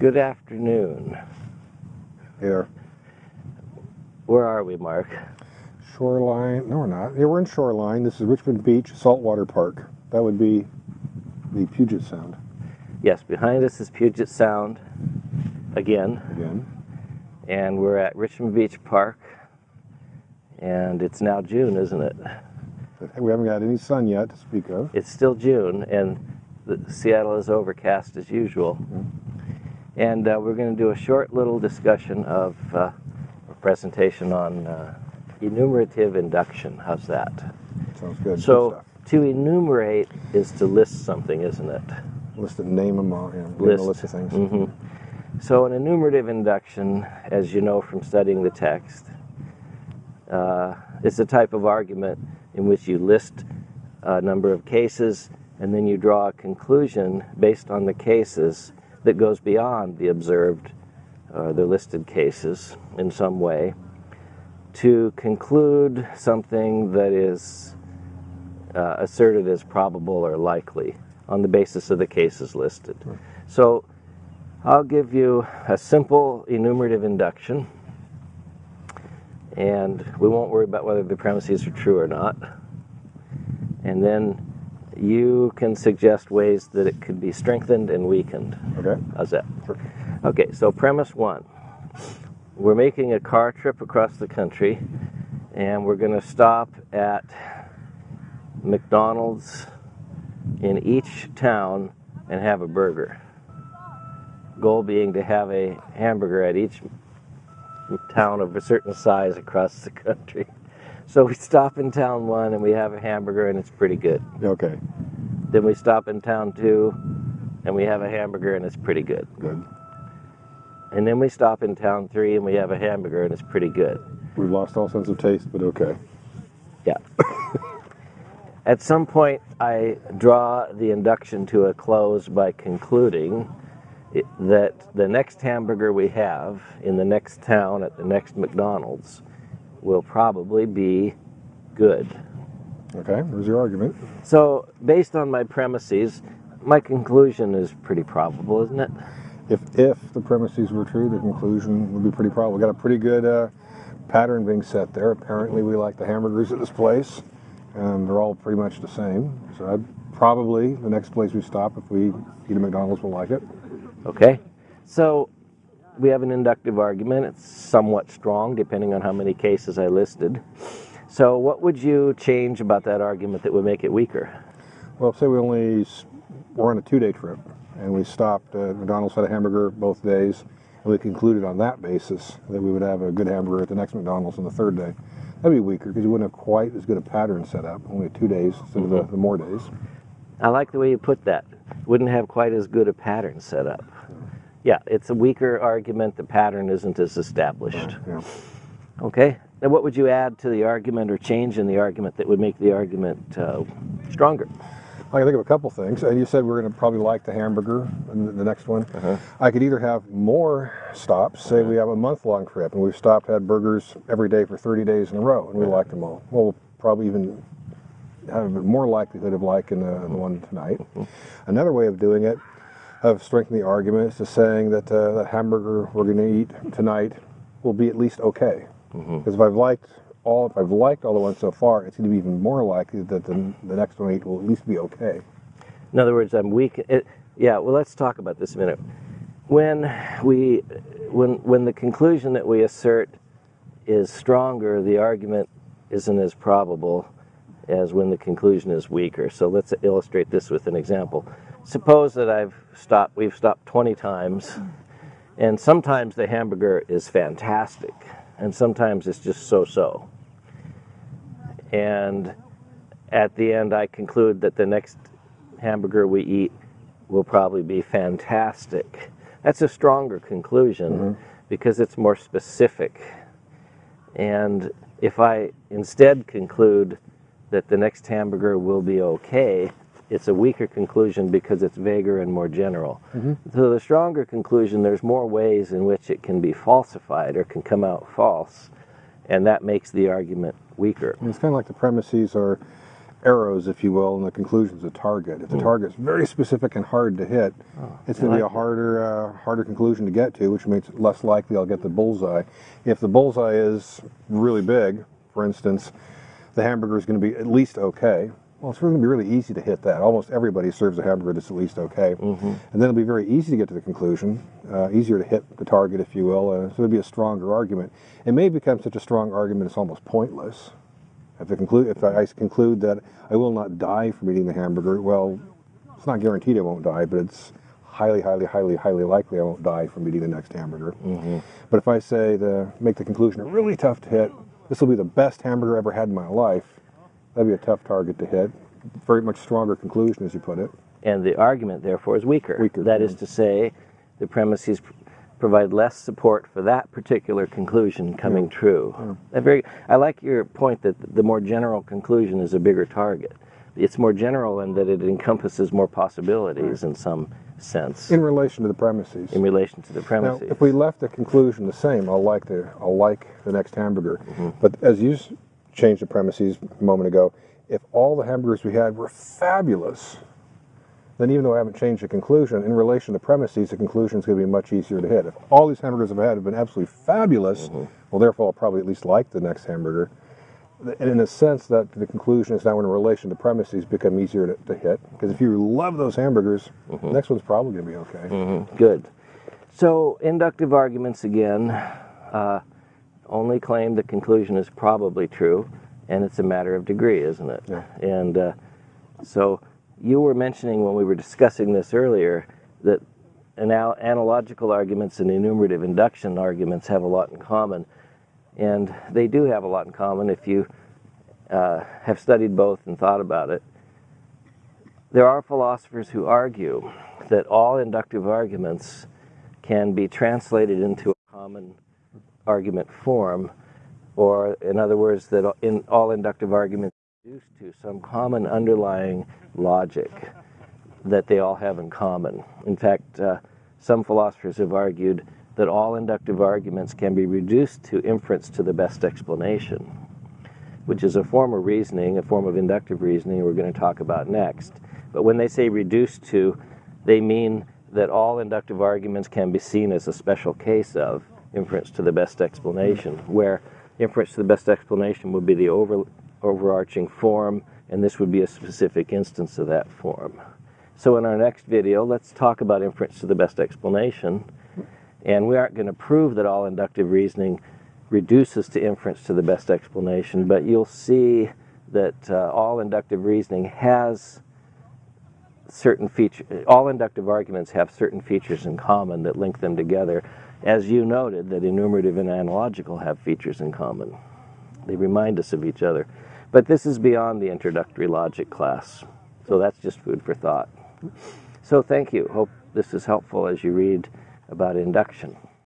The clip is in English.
Good afternoon. Here. Where are we, Mark? Shoreline. No, we're not. Yeah, we're in Shoreline. This is Richmond Beach Saltwater Park. That would be the Puget Sound. Yes, behind us is Puget Sound again. Again. And we're at Richmond Beach Park. And it's now June, isn't it? We haven't got any sun yet to speak of. It's still June, and the, Seattle is overcast as usual. Mm -hmm. And uh, we're going to do a short little discussion of uh, a presentation on uh, enumerative induction. How's that? Sounds good. So, to enumerate is to list something, isn't it? List a name them all, you know, list. a list of things. Mm -hmm. So, an enumerative induction, as you know from studying the text, uh, is a type of argument in which you list a number of cases and then you draw a conclusion based on the cases that goes beyond the observed or uh, the listed cases in some way to conclude something that is uh, asserted as probable or likely on the basis of the cases listed. So I'll give you a simple enumerative induction and we won't worry about whether the premises are true or not. And then you can suggest ways that it could be strengthened and weakened. Okay. How's that? Okay, so premise one. We're making a car trip across the country and we're going to stop at McDonald's in each town and have a burger. Goal being to have a hamburger at each town of a certain size across the country. So we stop in town one and we have a hamburger and it's pretty good. Okay. Then we stop in town two and we have a hamburger and it's pretty good. Good. And then we stop in town three and we have a hamburger and it's pretty good. We've lost all sense of taste, but okay. Yeah. At some point, I draw the induction to a close by concluding that the next hamburger we have in the next town at the next McDonald's will probably be good. Okay, there's your argument. So, based on my premises, my conclusion is pretty probable, isn't it? If, if the premises were true, the conclusion would be pretty probable. We got a pretty good uh, pattern being set there. Apparently, we like the hamburgers at this place, and they're all pretty much the same. So, I'd probably the next place we stop, if we eat a McDonald's, will like it. Okay, so we have an inductive argument. It's somewhat strong, depending on how many cases I listed. So, what would you change about that argument that would make it weaker? Well, say we only were on a two-day trip, and we stopped at McDonald's had a hamburger both days, and we concluded on that basis that we would have a good hamburger at the next McDonald's on the third day. That'd be weaker because you wouldn't have quite as good a pattern set up, only two days instead of the, the more days. I like the way you put that. Wouldn't have quite as good a pattern set up. Yeah, it's a weaker argument. The pattern isn't as established. Yeah. Okay. Now, what would you add to the argument or change in the argument that would make the argument uh, stronger? I can think of a couple things. And you said we're going to probably like the hamburger the next one. Uh -huh. I could either have more stops. Say we have a month-long trip and we've stopped had burgers every day for 30 days in a row, and we uh -huh. like them all. Well, we'll probably even have a more likelihood of liking the, the one tonight. Mm -hmm. Another way of doing it, of strengthening the argument, is to saying that uh, that hamburger we're going to eat tonight will be at least okay. Mm-hmm. Because mm -hmm. if I've liked all, if I've liked all the ones so far, it's going to be even more likely that the, the next one I eat will at least be okay. In other words, I'm weak. It, yeah. Well, let's talk about this a minute. When we, when when the conclusion that we assert is stronger, the argument isn't as probable as when the conclusion is weaker. So let's illustrate this with an example. Suppose that I've stopped, we've stopped 20 times, and sometimes the hamburger is fantastic, and sometimes it's just so-so. And at the end, I conclude that the next hamburger we eat will probably be fantastic. That's a stronger conclusion mm -hmm. because it's more specific. And if I instead conclude that the next hamburger will be okay, it's a weaker conclusion because it's vaguer and more general. Mm -hmm. So the stronger conclusion, there's more ways in which it can be falsified or can come out false, and that makes the argument weaker. It's kind of like the premises are arrows, if you will, and the conclusion's a target. If the target's very specific and hard to hit, it's I going to be a harder, uh, harder conclusion to get to, which makes it less likely I'll get the bullseye. If the bullseye is really big, for instance, the hamburger is going to be at least okay. Well, it's going to be really easy to hit that. Almost everybody serves a hamburger that's at least okay. And then it'll be very easy to get to the conclusion, uh, easier to hit the target, if you will. Uh, so it'll be a stronger argument. It may become such a strong argument it's almost pointless. If I, conclude, if I conclude that I will not die from eating the hamburger, well, it's not guaranteed I won't die, but it's highly, highly, highly, highly likely I won't die from eating the next hamburger. But if I say the make the conclusion really tough to hit, this will be the best hamburger I ever had in my life. That'd be a tough target to hit. Very much stronger conclusion, as you put it. And the argument, therefore, is weaker. Weaker, That yeah. is to say, the premises provide less support for that particular conclusion coming true. A very, I like your point that the more general conclusion is a bigger target. It's more general in that it encompasses more possibilities in some sense In relation to the premises. in relation to the premises. Now, if we left the conclusion the same, I'll like the I'll like the next hamburger. Mm-hmm. But as you changed the premises a moment ago, if all the hamburgers we had were fabulous, then even though I haven't changed the conclusion, in relation to premises, the conclusion is going to be much easier to hit. If all these hamburgers I've had have been absolutely fabulous, Mm-hmm. well, therefore I'll probably at least like the next hamburger. And in a sense, that the conclusion is now in relation to premises become easier to, to hit. Because if you love those hamburgers, Mm-hmm. the next one's probably going to be okay. Good. So, inductive arguments again uh, only claim the conclusion is probably true, and it's a matter of degree, isn't it? Yeah. And uh, so, you were mentioning when we were discussing this earlier that anal- analogical arguments and enumerative induction arguments have a lot in common. And they do have a lot in common if you uh, have studied both and thought about it. There are philosophers who argue that all inductive arguments can be translated into a common argument form, or in other words, that in all inductive arguments reduce to some common underlying logic that they all have in common. In fact, uh, some philosophers have argued that all inductive arguments can be reduced to inference to the best explanation, which is a form of reasoning, a form of inductive reasoning we're going to talk about next. But when they say reduced to, they mean that all inductive arguments can be seen as a special case of inference to the best explanation, where inference to the best explanation would be the over, overarching form, and this would be a specific instance of that form. So in our next video, let's talk about inference to the best explanation. And we aren't going to prove that all inductive reasoning reduces to inference to the best explanation, but you'll see that uh, all inductive reasoning has certain features, all inductive arguments have certain features in common that link them together as you noted that enumerative and analogical have features in common. They remind us of each other. But this is beyond the introductory logic class. So that's just food for thought. So thank you. Hope this is helpful as you read about induction